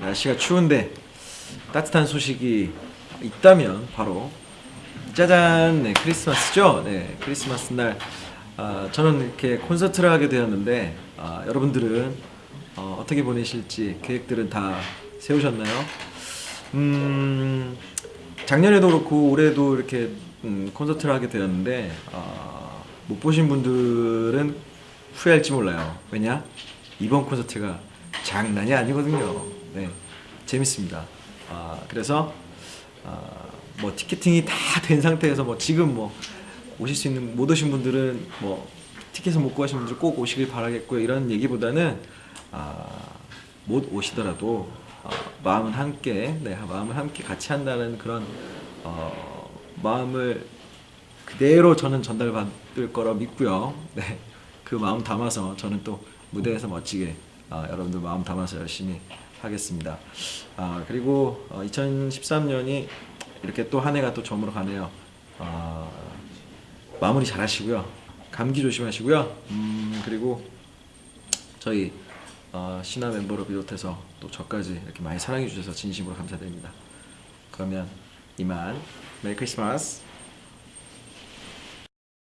날씨가 추운데 따뜻한 소식이 있다면 바로 짜잔 네, 크리스마스죠. 네, 크리스마스 날 아, 저는 이렇게 콘서트를 하게 되었는데 아, 여러분들은 어, 어떻게 보내실지 계획들은 다 세우셨나요? 음, 작년에도 그렇고 올해도 이렇게 음, 콘서트를 하게 되었는데 아, 못 보신 분들은 후회할지 몰라요. 왜냐? 이번 콘서트가 장난이 아니거든요. 네, 재밌습니다. 아, 그래서 아, 뭐 티켓팅이 다 된 상태에서 뭐 지금 뭐 오실 수 있는 못 오신 분들은 뭐 티켓을 못 구하신 분들 꼭 오시길 바라겠고요. 이런 얘기보다는 아, 못 오시더라도 어, 마음은 함께, 네, 마음을 함께 같이 한다는 그런 어, 마음을 그대로 저는 전달받을 거라 믿고요. 네, 그 마음 담아서 저는 또 무대에서 멋지게 아, 여러분들 마음 담아서 열심히 하겠습니다. 아, 그리고 2013년이 이렇게 또 한 해가 또 저물어 가네요. 아, 마무리 잘 하시고요. 감기 조심하시고요. 음, 그리고 저희 어, 신화 멤버를 비롯해서 또 저까지 이렇게 많이 사랑해 주셔서 진심으로 감사드립니다. 그러면 이만 메리 크리스마스